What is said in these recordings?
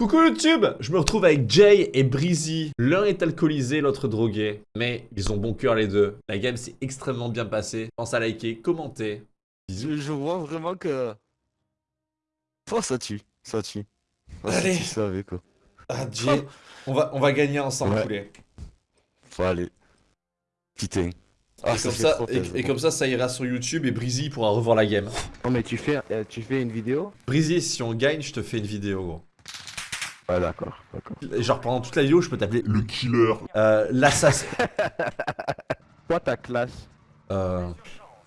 Coucou YouTube Je me retrouve avec Jay et Breezy. L'un est alcoolisé, l'autre drogué. Mais ils ont bon cœur les deux. La game s'est extrêmement bien passée. Pense à liker, commenter. Je, je vois vraiment que... Oh, ça tue, ça tue. Allez. Tu savais quoi. Ah Jay, on va, on va gagner ensemble, Ouais. poulet. Faut aller. Putain. Ah, et, comme fait ça, trop et, plaisir. et comme ça, ça ira sur YouTube et Breezy pourra revoir la game. Non mais tu fais, euh, tu fais une vidéo? Breezy, si on gagne, je te fais une vidéo, gros. Ouais d'accord, d'accord. Et genre pendant toute la vidéo, je peux t'appeler le killer. Euh, l'assassin. Quoi ta classe Euh.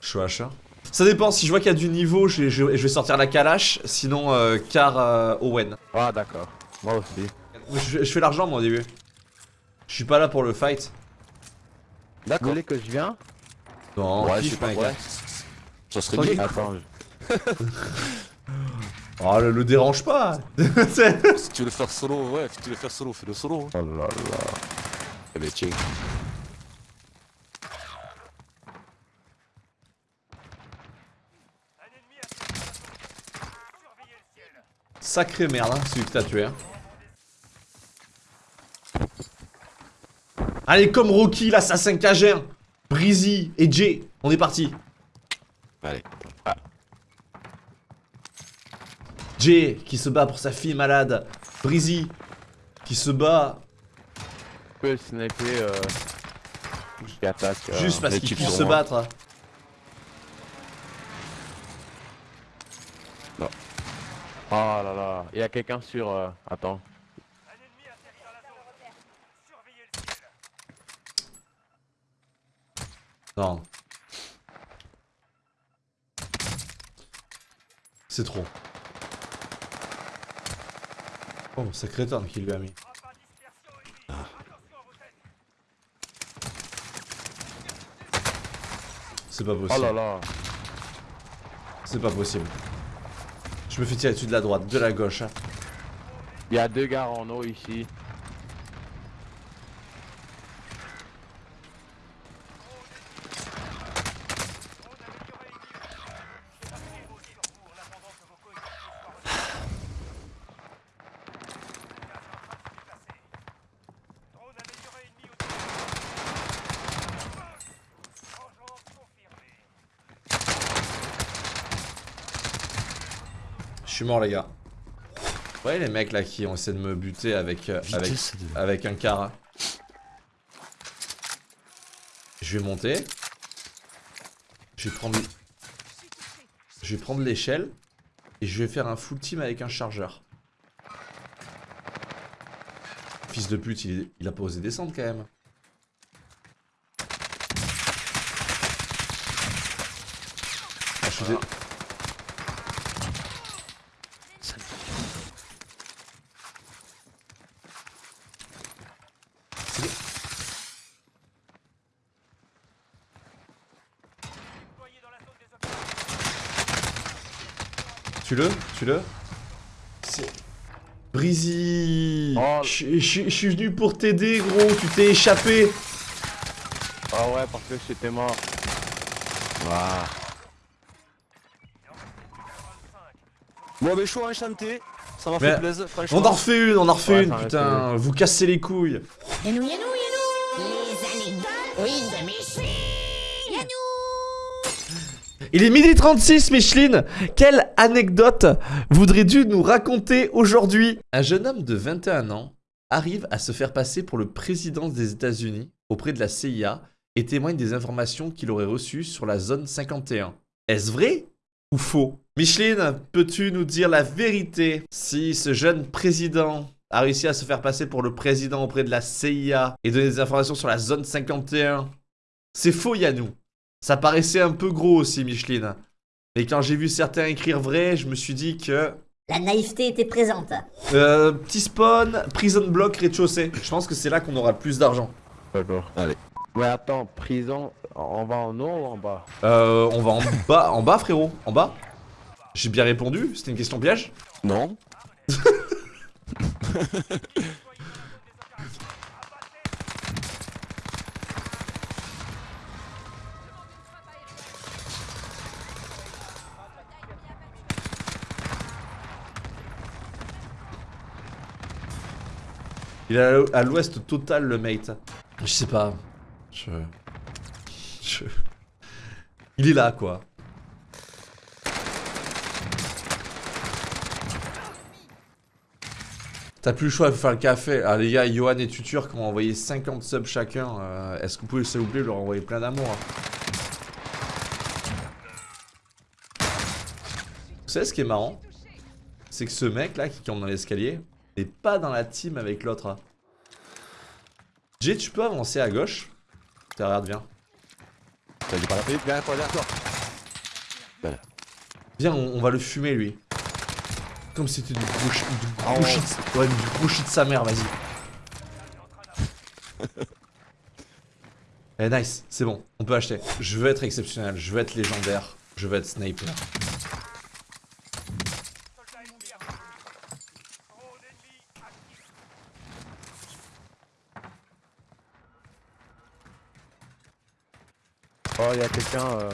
Je suis H1. Ça dépend, si je vois qu'il y a du niveau, je, je- je vais sortir la Kalash, sinon euh, Car euh, Owen. Ah d'accord, moi aussi. Je, je fais l'argent moi au début. Je suis pas là pour le fight. Vous D'accord. voulez que je viens? Non, Ouais, kiffe, c'est pas mec. vrai. Ça serait bien. Attends, je- Oh, le, le dérange pas. Si tu veux le faire solo, ouais, si tu veux le faire solo, fais le solo. oh là là. Eh ben tiens. Sacré merde, hein, celui que t'as tué. hein. Allez, comme Rocky, l'assassin cagère. Breezy et Jay, on est parti. Allez. Jay qui se bat pour sa fille malade. Breezy qui se bat Je sniper euh, qui attaque. euh, juste parce qu'il sur se moi. battre. Oh là là, il y a quelqu'un sur... euh, Attends. Non. C'est trop. Oh, sacré tonne qu'il lui a mis. C'est pas Oh possible. là là. C'est pas possible. Je me fais tirer dessus de la droite, de la gauche. hein. Il y a deux gars en eau ici. Suis mort, les gars. Ouais, les mecs là qui ont essayé de me buter avec, euh, avec, un car. Je vais monter. Je vais prendre. Je vais prendre l'échelle. Et je vais faire un full team avec un chargeur. Fils de pute, il, il a pas osé descendre quand même. Ah, je suis dé- Tue-le, tue-le. C'est... Breezy Oh. Je je- je suis venu pour t'aider, gros, tu t'es échappé Ah ouais, parce que j'étais mort. Ah. Bon, ben chaud enchanté. Ça m'a Mais fait plaisir, franchement. On en refait une, on en refait Ouais, une, putain Vous cassez les couilles Yanou, Yanou, Yanou Les anecdotes Oui, de Il est midi 36, Micheline Quelle anecdote voudrais-tu nous raconter aujourd'hui? Un jeune homme de 21 ans arrive à se faire passer pour le président des États-Unis auprès de la CIA et témoigne des informations qu'il aurait reçues sur la zone 51. Est-ce vrai ou faux? Micheline, peux-tu nous dire la vérité? Si ce jeune président a réussi à se faire passer pour le président auprès de la CIA et donner des informations sur la zone 51 C'est faux, Yannou. Ça paraissait un peu gros aussi, Micheline. Mais quand j'ai vu certains écrire vrai, je me suis dit que... La naïveté était présente. Euh, petit spawn, prison block, rez-de-chaussée. Je pense que c'est là qu'on aura le plus d'argent. D'accord. Allez. Mais attends, prison, on va en haut ou en bas? Euh, on va en bas, en bas, frérot. En bas. J'ai bien répondu, c'était une question piège. Non Il est à l'ouest total, le mate. Je sais pas. Je... Je... Il est là, quoi. T'as plus le choix de faire le café. Ah les gars, Johan et Tutur qui ont envoyé 50 subs chacun. euh, Est-ce que vous pouvez s'il vous plaît leur envoyer plein d'amour hein? Vous savez ce qui est marrant? C'est que ce mec là qui tombe dans l'escalier pas dans la team avec l'autre. hein. Jay, tu peux avancer à gauche regarde, viens. Viens, on, on va le fumer lui. Comme si c'était du gros shit, du Ah, gros ouais. du gros shit de sa mère, vas-y. Eh nice, c'est bon, on peut acheter. Je veux être exceptionnel, je veux être légendaire, je veux être sniper. Oh, il y a quelqu'un. euh,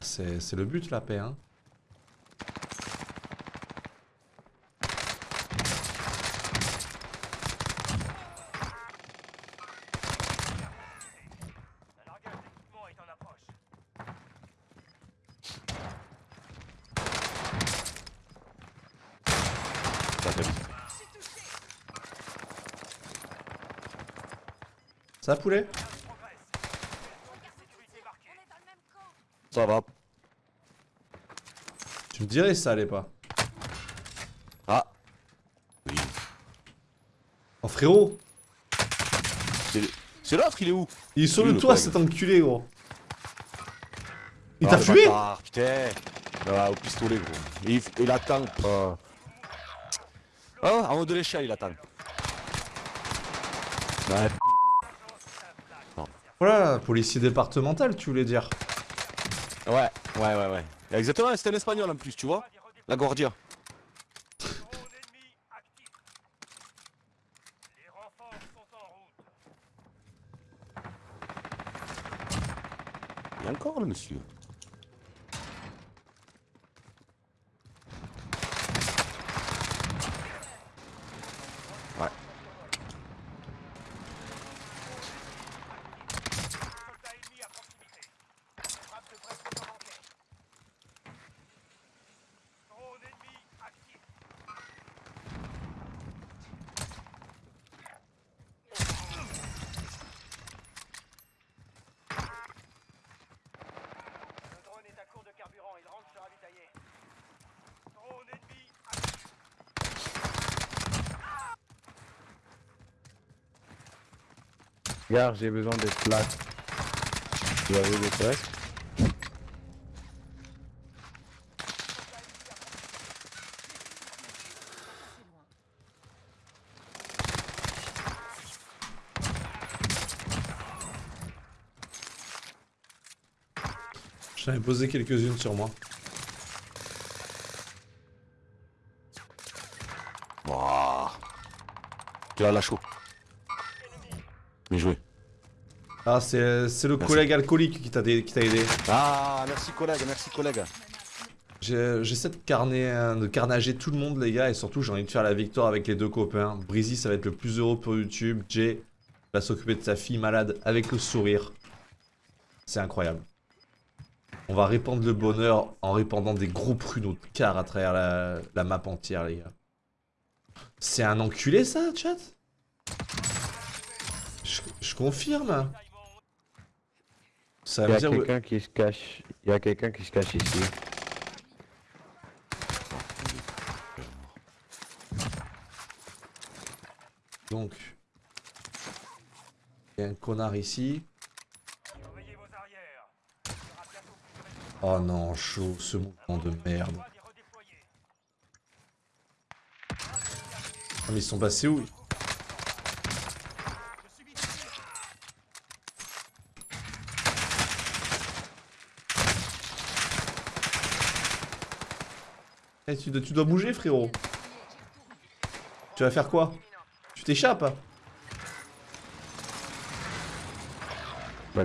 c'est le but la paix, hein. Ça fait- Ça poulet? Ça va. Tu me dirais si ça allait pas. Ah. Oui. Oh frérot C'est- l'autre, il est où? Il est sur le toit cet enculé gros Il Ah, t'a bâtard, Putain. Ah, au pistolet, gros. Il, il attend. oh, Ah, en haut de l'échelle, il attend. Ouais. Voilà, policier départemental tu voulais dire. Ouais, ouais, ouais, ouais. Exactement, c'était un espagnol en plus, tu vois La Guardia. Il y a encore le monsieur. Gare, j'ai besoin des plaques. Tu avais des plaques J'en ai posé quelques-unes sur moi. Wouah. Tu as la chaud. Ah c'est le Merci. collègue alcoolique qui t'a aidé. Ah, merci collègue, merci collègue. J'essaie de, carner, de carnager tout le monde, les gars, et surtout, j'ai envie de faire la victoire avec les deux copains. Breezy, ça va être le plus heureux pour YouTube. Jay va s'occuper de sa fille malade avec le sourire. C'est incroyable. On va répandre le bonheur en répandant des gros pruneaux de car à travers la, la map entière, les gars. C'est un enculé, ça, chat? Je, je confirme. Ça Il y a quelqu'un qui se cache. Il y a quelqu'un qui se cache ici. Donc, il y a un connard ici. Oh non, chaud, ce mouvement de merde. Ah, mais ils sont passés où? Eh, tu, dois- tu dois bouger, frérot. Tu vas faire quoi? Tu t'échappes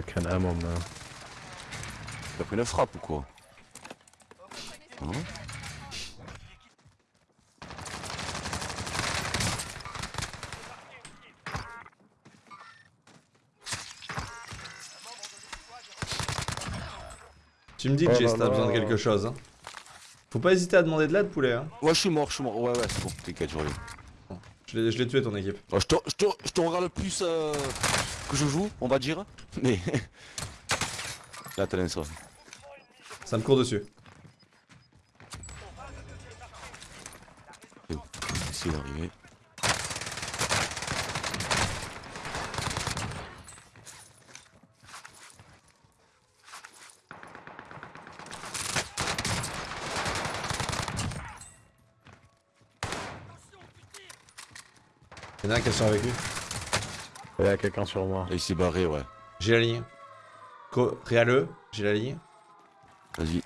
crâne à mon main. T'as pris une frappe ou quoi? Hein? Tu me dis que Oh Jess, là t'as besoin de quelque chose. hein. Faut pas hésiter à demander de l'aide, poulet. Hein. Ouais, je suis mort, je suis mort. Ouais, ouais, c'est bon, t'inquiète, je reviens. Je l'ai je l'ai tué ton équipe. Ouais, je, te, je, te, je te regarde plus euh, que je joue, on va dire. Mais. Là, t'as ça. Ça me court dessus. Y'en a un qui est sur avec lui. Il y a quelqu'un sur moi. Et il s'est barré, ouais. J'ai la ligne. Co Réaleux, j'ai la ligne. Vas-y.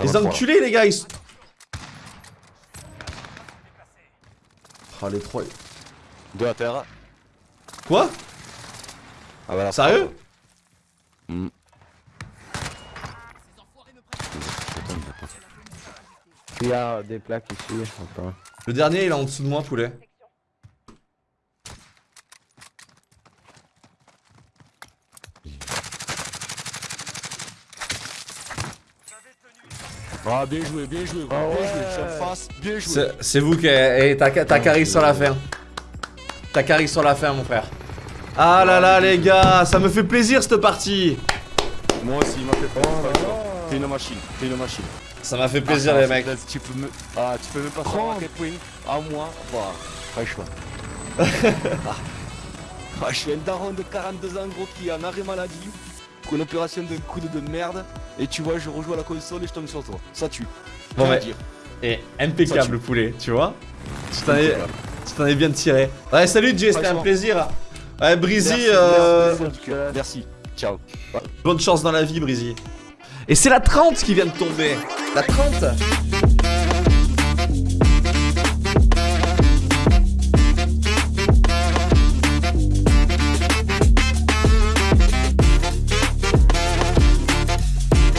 Les enculés, les gars, ils sont... Oh, les trois... Deux à terre. Quoi? Ah, voilà. Sérieux? Hmm. Il y a des plaques ici. Attends. Le dernier, il est en dessous de moi, poulet. Ah, bien joué, bien joué, gros. Ah bien ouais. joué. Bien joué. C'est vous qui... eh, T'as t'as carré sur la fin. T'as carré sur la fin, mon frère. Ah là là, les gars, ça me fait plaisir, cette partie. Moi aussi, il m'a fait peur. T'es une machine, t'es une machine. Ça m'a fait plaisir, Ah, les mecs. Tu peux me. Ah, tu peux même pas savoir à quel point. À moi, bah, franchement. ah, je suis un daron de 42 ans, gros, qui est en arrêt maladie. Pour une opération d'un coup de merde. Et tu vois, je rejoue à la console et je tombe sur toi. Ça tue. Bon, mais- dire. Et impeccable, le poulet, tu vois Tu t'en es, bien tiré. Ouais, salut, Jay, c'était un plaisir. Ouais, Breezy, Merci, euh, merci, merci, Merci. Ciao. bonne chance dans la vie, Breezy. Et c'est la 30 qui vient de tomber. La 30